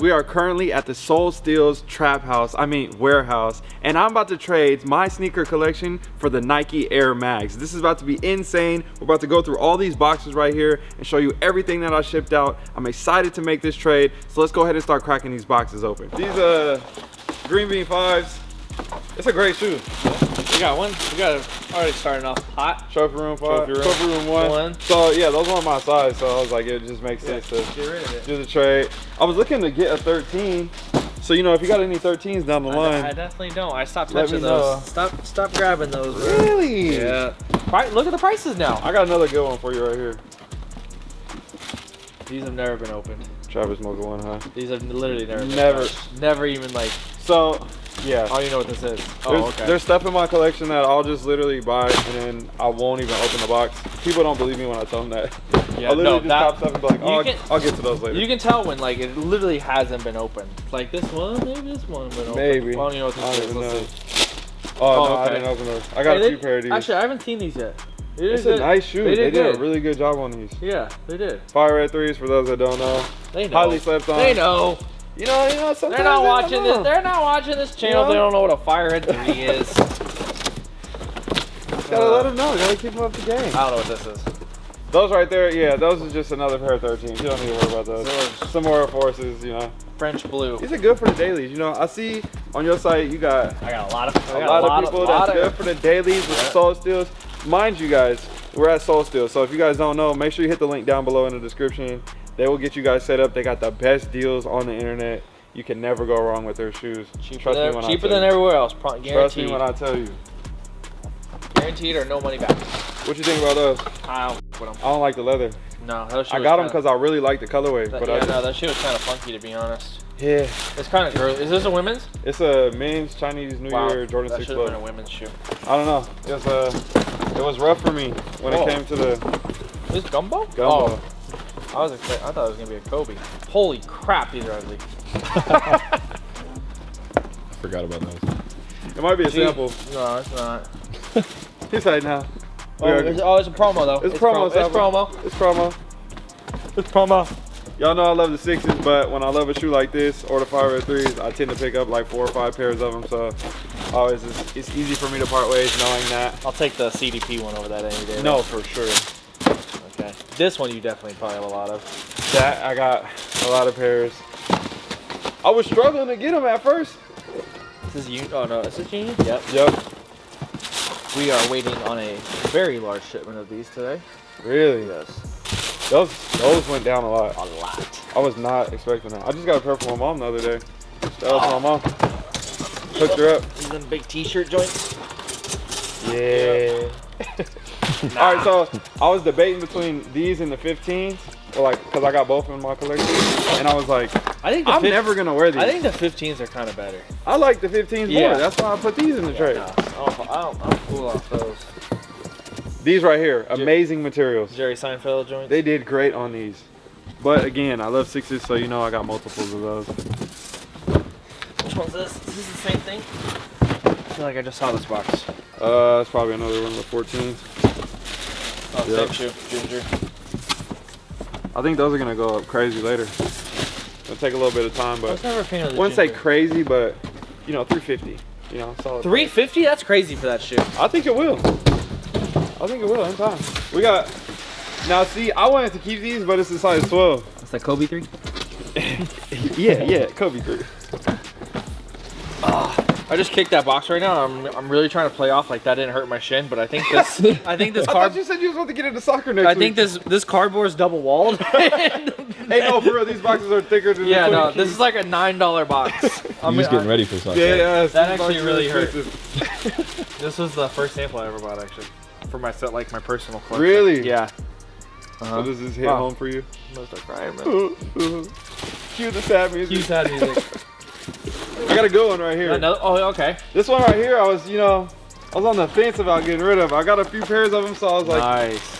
We are currently at the Sole Steals Trap House, I mean warehouse, and I'm about to trade my sneaker collection for the Nike Air Mag. This is about to be insane. We're about to go through all these boxes right here and show you everything that I shipped out. I'm excited to make this trade, so let's go ahead and start cracking these boxes open. These uh, Green Bean 5s, it's a great shoe. We got one. We got it already starting off hot. Trophy room five, Trophy room. trophy room one. One. So yeah, those weren't my size, so I was like, it just makes Yeah, sense to get rid of it. do the trade. I was looking to get a 13. So you know, if you got any 13s down the I, line, I definitely don't. I stopped touching me know. those. Stop, stop grabbing those. Bro. really? Yeah. Right. Look at the prices now. I got another good one for you right here. These have never been opened. Travis Mocha one, huh? These have literally never. Never. touched. Never even like. So, yeah. I don't even know what this is. Oh, There's, okay. there's stuff in my collection that I'll just literally buy and then I won't even open the box. People don't believe me when I tell them that. Yeah, I'll literally no, just that- pop stuff and be like, oh, can- I'll, get to those later. You can tell when like it literally hasn't been opened. Like this one, maybe this one been opened. Maybe. I don't even know what I this don't is. even know. oh, Oh, no, oh, I okay. didn't open those. I got Hey, a they- few pair of these. Actually, I haven't seen these yet. They it's a good. nice shoe. They They did did, a really good job on these. Yeah, they did. Fire Red 3s for those that don't know. They know. Highly slept on. They know. You know, you know, sometimes They're not they don't watching this. They're not watching this channel. know? They don't know what a Fire Red 3 is. Gotta let them know. Gotta keep them up to game. I don't know what this is. Those right there, yeah, those are just another pair of 13s. You don't need to worry about those. Those- Some more forces, you know. French blue. These are good for the dailies. You know, I see on your site you got I got a lot of. I a got lot, of people lot that's good for the dailies with Yeah. Sole Steals. Mind you guys, we're at Soul Steel. So if you guys don't know, make sure you hit the link down below in the description. They will get you guys set up. They got the best deals on the internet. You can never go wrong with their shoes. cheaper Trust than, me when cheaper I tell than you. everywhere else. Pro- Trust me when I tell you. Guaranteed or no money back. What you think about those? I don't with 'em. I don't like the leather. No, that I got them because I really like the colorway. that- But yeah, I, no, that shit was kind of funky to be honest. yeah, It's kind of girly. Is this a women's? it's a men's Chinese New Year Jordan that 6 should have been a women's shoe. I don't know. It was uh, it was rough for me when Oh. it came to the Is this gumbo? gumbo. Oh, I was expect- I thought it was gonna be a Kobe. Holy crap, these are ugly. Forgot about those. It might be a Gee. sample. No, it's not. He's like, now. Oh, it's, oh, it's a promo though. It's promo, It's sample. promo. It's promo. It's promo. Y'all know I love the sixes, but when I love a shoe like this or the five red threes, I tend to pick up like four or five pairs of them. So always it's, it's easy for me to part ways knowing that. I'll take the CDP one over that any day. No, for sure. This one you definitely probably have a lot of. That I got a lot of pairs. I was struggling to get them at first. This is you. Oh no, is this Union? Yep. Yep. We are waiting on a very large shipment of these today. Really? Yes. Those those went down a lot. A lot. I was not expecting that. I just got a pair for my mom the other day. That was my mom. Hooked her up. These them big T-shirt joints. Yeah. All right, so I was debating between these and the 15s, or like, cause I got both in my collection, and I was like, I think I'm never gonna wear these. I think the 15s are kind of better. I like the 15s Yeah. more. That's why I put these in the tray. No, I don't, I don't, I'm cool off those. These right here, amazing materials. Jerry Seinfeld joints. They did great on these. But again, I love sixes, so you know I got multiples of those. Which one's this? Is this the same thing? I feel like I just saw this box. Uh, it's probably another one of the 14s. Oh, Yep. same shoe. Ginger. I think those are gonna go up crazy later. It'll take a little bit of time, but I but was never a fan of the wouldn't say crazy, but you know, 350. You know, solid. 350? That's crazy for that shoe. I think it will. I think it will in time. We got. Now see, I wanted to keep these, but it's a size 12. It's the Kobe 3? yeah, yeah, Kobe three. I just kicked that box right now. I'm, I'm really trying to play off like that didn't hurt my shin, but I think this I think this I card thought you said you was about to get into soccer next I week. think this this cardboard's double walled. Hey, no, bro, these boxes are thicker than yeah, no, this is like a nine dollar box. I'm just getting ready for soccer. Yeah, yeah, That actually really hurt. This was the first sample I ever bought actually. For my set like my personal collection. Really? Yeah. So Uh-huh. does this hit Wow. home for you? I'm gonna start crying, man. Cue the sad music. Cue sad music. I got a good one right here. Another, oh, okay. This one right here, I was, you know, I was on the fence about getting rid of. I got a few pairs of them, so I was like, nice.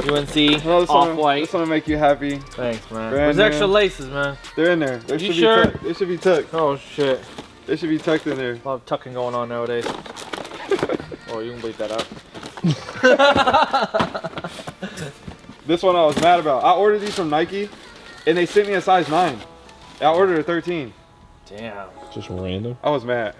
UNC "No, this one, off white. this one will make you happy. Thanks, man. Brand There's new. extra laces, man. They're in there. They You should sure? be tucked. They should be tucked. Oh shit. They should be tucked in there. A lot of tucking going on nowadays. oh, you can bleep that out. This one I was mad about. I ordered these from Nike, and they sent me a size nine. I ordered a 13. Damn. Just random. I was mad.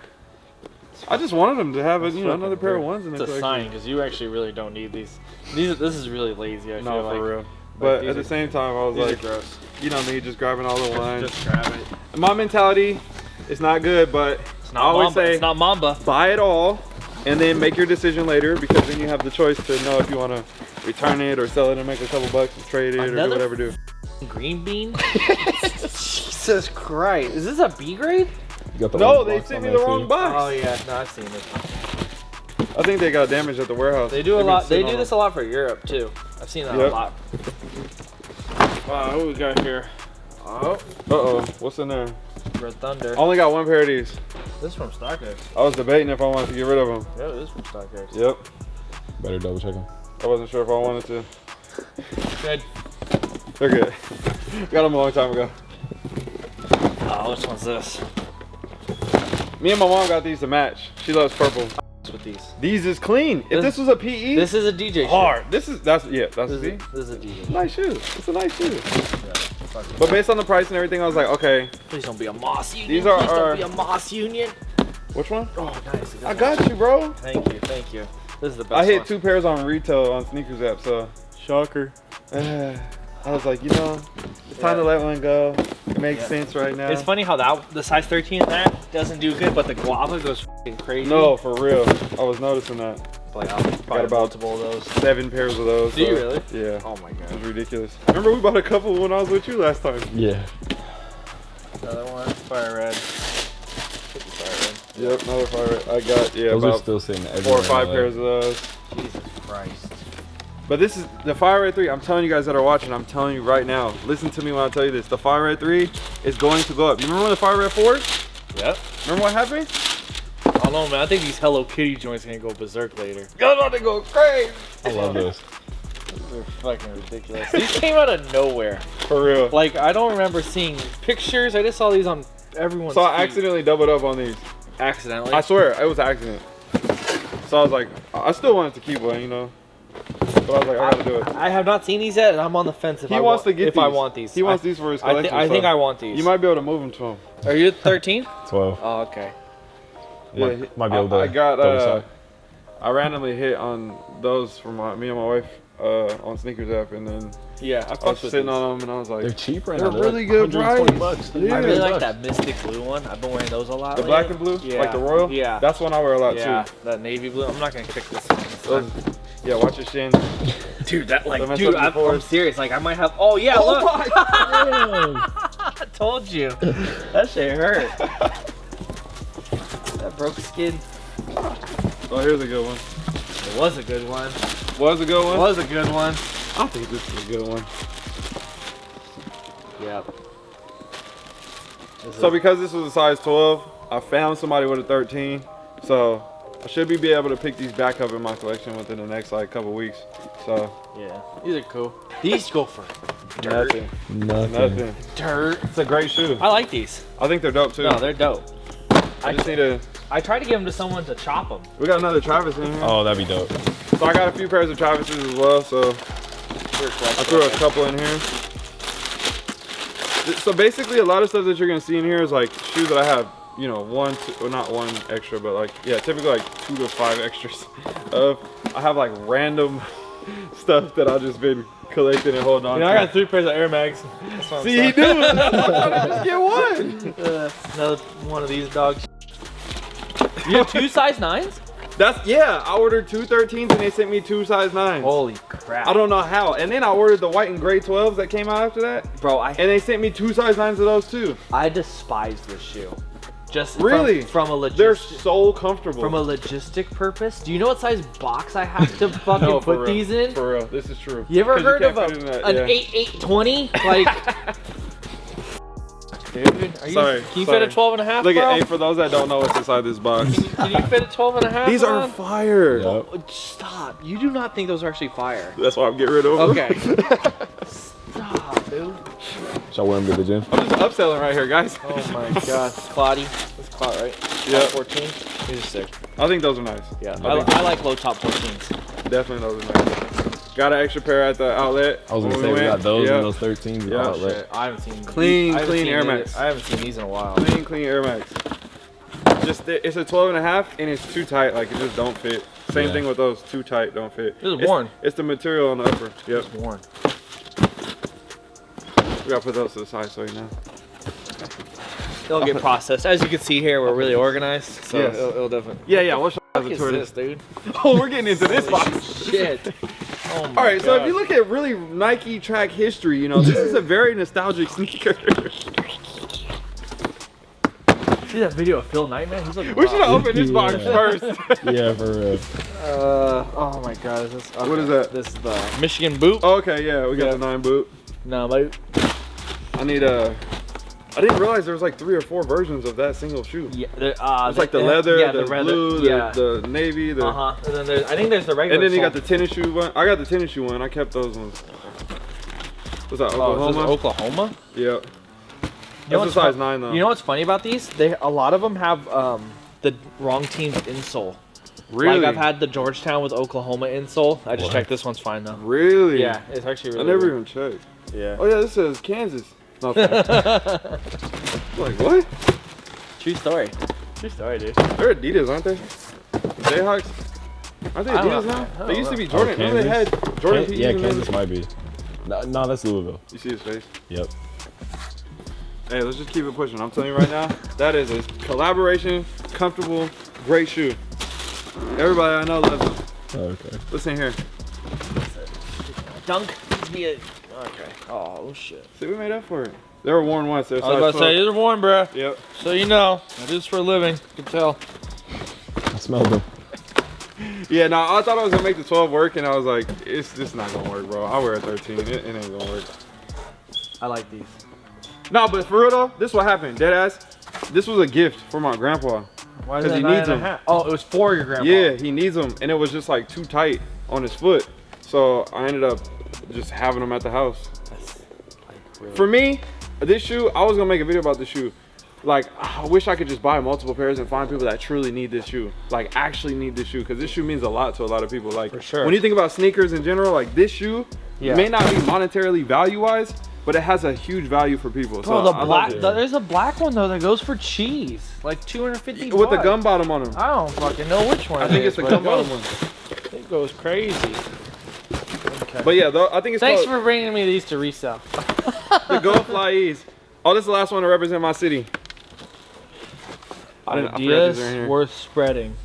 I just wanted them to have a, you know another pair of ones in It's a collection. sign because you actually really don't need these. These this is really lazy. I No, feel for like. real. But these at the are- same time, I was like, gross. you know me, just grabbing all the ones. Just grab it. My mentality is not good, but It's I not always Mamba. say it's not Mamba. buy it all and then make your decision later because then you have the choice to know if you want to return it or sell it and make a couple bucks and trade it or do whatever do. Green bean. Jesus Christ! Is this a B grade? You got the No, they sent me the too. wrong box. Oh yeah, no, I've seen this. One. I think they got damaged at the warehouse. They do a They've been lot. They do on this a lot for Europe too. I've seen that Yep. a lot. Wow, what we got here? Oh. Uh-oh, what's in there? Red Thunder. I only got one pair of these. This is from StockX. I was debating if I wanted to get rid of them. Yeah, it is from StockX. Yep. Better double check them. I wasn't sure if I wanted to. Good. They're good. got them a long time ago. Oh, which one's this? Me and my mom got these to match. She loves purple. What's with these? These is clean. If This- this was a PE, This is a DJ. hard. This is that's yeah, that's Shoe. This, see? is, this is a DJ. Nice shoe. It's a nice shoe. Yeah, But based on the price and everything, I was like, okay, Please don't be a Moss Union. These are Please our- don't be a Moss Union. which one? Oh, nice. I got you, bro. Thank you, thank you. This is the best I hit one. two pairs on retail on sneakers app, so Shocker. I was like, you know, it's time to let one go. It makes Yeah. sense right now. It's funny how that the size 13 in that doesn't do good, but the guava goes fucking crazy. No, for real. I was noticing that. like I'll probably about- multiple of those. Seven pairs of those. Do you really? Yeah. Oh my It god. was ridiculous. Remember we bought a couple when I was with you last time. Yeah. Another one, fire red. Could be fire Yep, another fire. Red. I got yeah Those are still sitting four or five pairs of those. Red. Jesus Christ. But this is the Fire Red 3. I'm telling you guys that are watching, I'm telling you right now. Listen to me when I tell you this. The Fire Red 3 is going to go up. You remember when the Fire Red 4? Yep. Remember what happened? I don't know, man. I think these Hello Kitty joints are gonna go berserk later. Y'all about to go crazy. I love those. They're fucking ridiculous. these came out of nowhere. For real. Like I don't remember seeing pictures. I just saw these on everyone's. So I feed. accidentally doubled up on these. accidentally. I swear, it was an accident. So I was like, I still wanted to keep one, you know. But I was like, I gotta do it. I have not seen these yet, and I'm on the fence if He I wants want, to get if these. I want these. He wants I, these for his I, thi- collection. I think so I want these. You might be able to move them to him. Are you 13? 12. Oh, okay. Yeah, Might- he- might be able to I, I got. Uh, side. I randomly hit on those for my me and my wife uh, on sneakers app, and then Yeah, I I was sitting these. on them, and I was like, They're cheap right They're now. really like good 120 price. bucks. Yeah. I really like that mystic blue one. I've been wearing those a lot. the lately. black and blue, Yeah. like the royal. Yeah. that's one I wear a lot yeah, too. that navy blue. I'm not gonna kick this. Yeah, watch your shin. Dude, that like, Don't dude, I'm, I'm serious. Like, I might have. Oh yeah, Oh look. my I told you. That shit hurt. that broke skin. Oh, here's a good one. It was a good one. Was a good one. was a good one. I think this is a good one. Yep. So because this was a size 12, I found somebody with a 13. So I should be, be able to pick these back up in my collection within the next like couple weeks. So Yeah, these are cool. These go for dirt. nothing, Nothing. nothing. Dirt. It's a great shoe. I like these. I think they're dope too. No, they're dope. I just need to. I tried to give them to someone to chop them. We got another Travis in here. Oh, that'd be dope. So I got a few pairs of Travis's as well. So I threw a couple in here. So basically, a lot of stuff that you're gonna see in here is like shoes that I have, you know, one, two, well, not one extra, but like, yeah, typically like two to five extras of. I have like random stuff that I've just been collecting and holding on You know, I got three pairs of Air Max. That's what I'm See, he do. To just get one. Uh, another one of these dogs. You have two size nines? That's yeah. I ordered two 13s and they sent me two size nines. Holy crap! I don't know how. And then I ordered the white and gray 12s that came out after that, bro. I and they sent me two size nines of those too. I despise this shoe. Just Really? from, a logistic. They're logistic so comfortable. from a logistic purpose. Do you know what size box I have to fucking No, put real. these in? For real, this is true. You ever heard can't of fit a, that, an yeah. eight eight twenty? Like, dude, are you, Sorry, Can you sorry. fit a 12 and a half, Look bro? at hey, for those that don't know what's inside this box. Can you fit a 12 and a half? These are fire. Yep. Oh, Stop! You do not think those are actually fire? That's why I'm getting rid of them. Okay. Stop, dude. Shall I wear them to the gym? I'm just upselling right here, guys. Oh my god, Claudie. That's Claude, right? Yeah. 14. These are sick. I think those are nice. Yeah, I I, think- I like low top 14s. Definitely those are nice. Got an extra pair at the outlet. I was gonna say we went. got those Yeah. and those 13s. Yeah. Yeah. Shit, I haven't seen Clean, I haven't clean seen Air these- Max. I haven't seen these in a while. Clean, clean Air Max. Just it's a 12 and a half and it's too tight. Like it just don't fit. Same Yeah. thing with those. Too tight, don't fit. This is It's- worn. It's the material on the upper. Yep. It's worn. We gotta put those to the side so you know. It'll get processed. As you can see here, we're really organized, so Yes. it'll, it'll definitely. Yeah, yeah. We'll show you What guys a is tour of this, this. dude? Oh, we're getting into this box. Shit. Oh my All right, so if you look at really Nike track history, you know, this is a very nostalgic sneaker. see that video of Phil Knight, man? He's looking. we should have opened this box Yeah. first. yeah, for real. Uh, oh my God, is this? What is that? This is the Michigan boot. okay, yeah, we got Yeah. the nine boot. No, but I need a. I didn't realize there was like three or four versions of that single shoe. yeah, uh, It's like the leather, yeah, the, leather, blue, the, yeah. the navy, the. uh huh. And then there's, I think there's the regular. And then you got the tennis shoe one. I got the tennis shoe one. I kept those ones. What's that? Oh, is this Oklahoma. Oklahoma. yeah. You know That's a size nine though. You know what's funny about these? They a lot of them have um the wrong team's insole. really? Like I've had the Georgetown with Oklahoma insole. I just What? checked this one's fine though. Really? Yeah, it's actually really. I never weird. even checked. Yeah. Oh yeah, this says Kansas. No, okay. like what? True story. True story, dude. They're Adidas, aren't they? Jayhawks. Aren't they Adidas now? They used to be Jordan. Oh, Remember they had Jordan Kan- PEs yeah, Kansas might be. No, no, that's Louisville. You see his face? Yep. Hey, let's just keep it pushing. I'm telling you right now, that is a collaboration, comfortable, great shoe. Everybody I know loves it. Oh, okay. Listen here. Dunk. Be a. Okay. Oh shit. See, we made up for it. They were worn once. They're I was about to say these are worn, bro. Yep. So you know, I do this for a living. You can tell. I smelled them. Yeah, no, I thought I was gonna make the 12 work, and I was like, it's just not gonna work, bro. I'll wear a 13. It, it ain't gonna work. I like these. No, but for real though, this what happened. Dead ass. This was a gift for my grandpa. Why is 'Cause it he nine needs and a them. half? Oh, it was for your grandpa. Yeah, he needs them, and it was just like too tight on his foot. So I ended up just having them at the house. Like, really- For me, this shoe, I was gonna make a video about this shoe. Like, I wish I could just buy multiple pairs and find people that truly need this shoe. Like, actually need this shoe, because this shoe means a lot to a lot of people. Like, For sure. when you think about sneakers in general, like this shoe Yeah. may not be monetarily value-wise, but it has a huge value for people. Bro, so the black. the- there's a black one though that goes for cheese, like 250. with the gum bottom on them. I don't fucking know which one. I think is, it's the gum bottom one. It goes crazy. But yeah, though, I think it's Thanks called for bringing me these to resell. the Go FlyEase. Oh, this is the last one to represent my city. I didn't- I forgot these are Ideas here. worth spreading.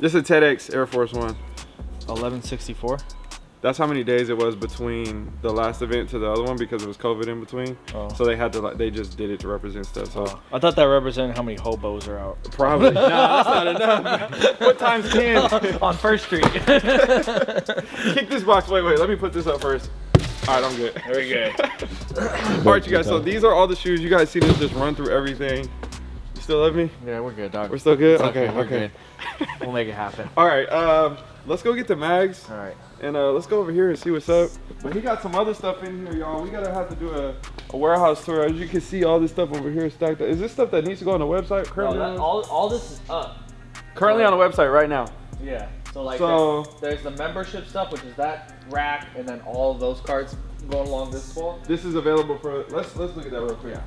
This is a TEDx Air Force One. 1164. That's how many days it was between the last event to the other one because it was COVID in between. Oh. So they had to like they just did it to represent stuff. So I thought that represented how many hobos are out probably nah, that's not enough. what times ten? on First Street. Kick this box. Wait, wait. Let me put this up first. All right, I'm good. Very good. All right, you guys. So these are all the shoes. You guys see this just run through everything. You still love me? Yeah, we're good, dog. We're still good. It's Okay, we're okay. good. We'll make it happen. All right. Um, let's go get the mags. All right. And uh, let's go over here and see what's up. But he got some other stuff in here, y'all. We gotta have to do a, a warehouse tour. As you can see, all this stuff over here stacked up. Is this stuff that needs to go on the website? Currently, on, all, all this is up. currently on the website right now. Yeah. So like So- there's, there's the membership stuff, which is that rack, and then all of those cards going along this wall. This is available for. Let's let's look at that real quick. Yeah.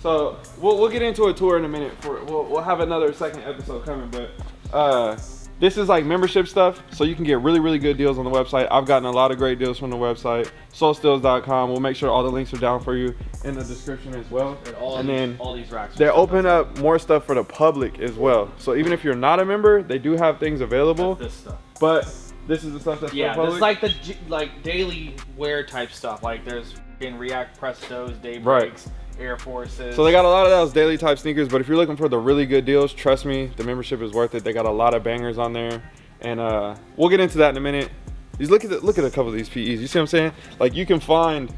So we'll we'll get into a tour in a minute. For we'll we'll have another second episode coming, but uh. This is like membership stuff, so you can get really, really good deals on the website. I've gotten a lot of great deals from the website, solesteals.com. We'll make sure all the links are down for you in the description as well. And all And these, then all these racks. They open up more stuff for the public as well. So even if you're not a member, they do have things available. This stuff. But this is the stuff that's Yeah, for this public. is like the like daily wear type stuff. Like there's in React Prestos, Daybreaks, Right. Air Forces. so they got a lot of those daily type sneakers. But if you're looking for the really good deals, trust me, the membership is worth it. They got a lot of bangers on there, and uh, we'll get into that in a minute. Just look at the, look at a couple of these PEs. You see what I'm saying? Like you can find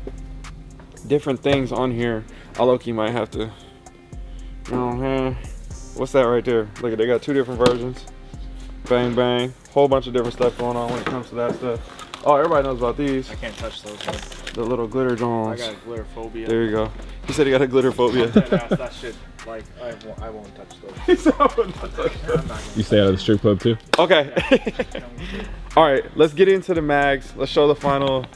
different things on here. I low key might have to. Man, what's that right there? Look at they got two different versions. Bang bang, whole bunch of different stuff going on when it comes to that stuff. Oh, everybody knows about these. I can't touch those. The little glitter I Jones. got glitter phobia. There you go. He said he got a glitter phobia. that, that shit, like I won't, I won't touch those. He said, "I'm not touching I'm not gonna You stay out of the strip club too? Okay. touch them. All All right, let's get into the mags. Let's show the final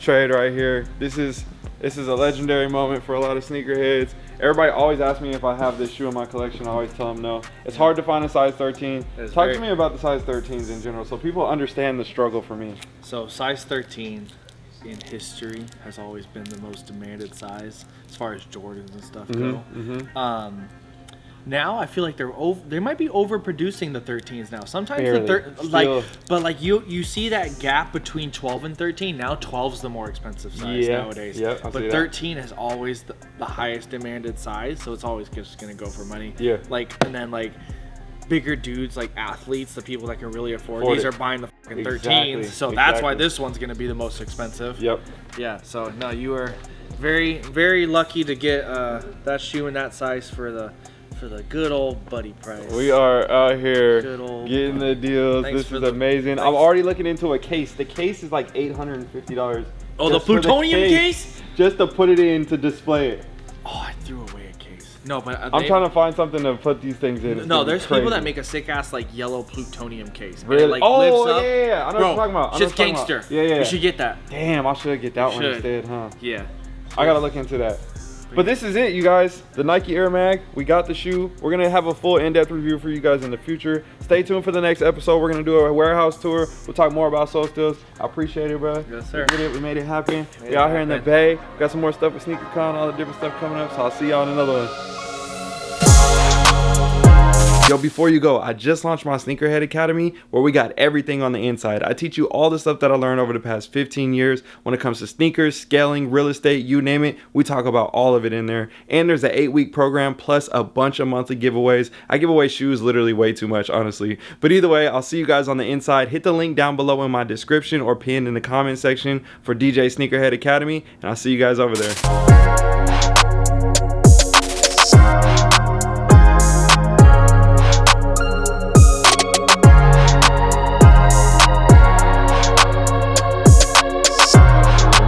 trade right here. This is this is a legendary moment for a lot of sneakerheads. Everybody always asks me if I have this shoe in my collection. I always tell them no. It's hard to find a size 13. It's Talk very- to me about the size 13s in general, so people understand the struggle for me. So size 13 in history has always been the most demanded size as far as Jordans and stuff go. mhm. Um, now I feel like they're over, they might be overproducing the 13s now. Sometimes Barely. the thir- Still. like but like you you see that gap between 12 and 13. Now 12's the more expensive size Yeah. nowadays. See but 13 is always the, the highest demanded size, so it's always just going to go for money. Yeah. Like and then like bigger dudes like athletes, the people that can really afford, Afford these it. are buying the fucking 13s. Exactly, So that's why this one's going to be the most expensive. Yep. Yeah, so no, you are very, very lucky to get uh, that shoe in that size for the for the good old buddy price. We are out here getting the deals. Thanks this is the- amazing. I'm already looking into a case. The case is like $850. Oh, the just for plutonium case? Just to put it in to display it. Oh, I threw a case. No, but uh, I'm they- trying to find something to put these things in. No, there's people that make a sick ass like yellow plutonium case. Really? It, like, Oh, lifts up. yeah, yeah, yeah. I know what you're talking about. I know Just what you're talking gangster. about. Yeah, yeah. You should get that. Damn, I should get that one should. instead, huh? Yeah. I gotta look into that. But this is it, you guys. The Nike Air Mag. We got the shoe. We're gonna have a full in-depth review for you guys in the future. Stay tuned for the next episode. We're gonna do a warehouse tour. We'll talk more about Soul. I appreciate it, bro. Yes, sir. We did it. We made it happen. Made we out here in the. Bay. We got some more stuff with SneakerCon, all the different stuff coming up. So I'll see y'all in another one. Yo, before you go, I just launched my Sneakerhead Academy where we got everything on the inside. I teach you all the stuff that I learned over the past 15 years when it comes to sneakers, scaling, real estate, you name it. We talk about all of it in there. And there's an eight week program plus a bunch of monthly giveaways. I give away shoes literally way too much, honestly. But either way, I'll see you guys on the inside. Hit the link down below in my description or pinned in the comment section for DJ Sneakerhead Academy. And I'll see you guys over there.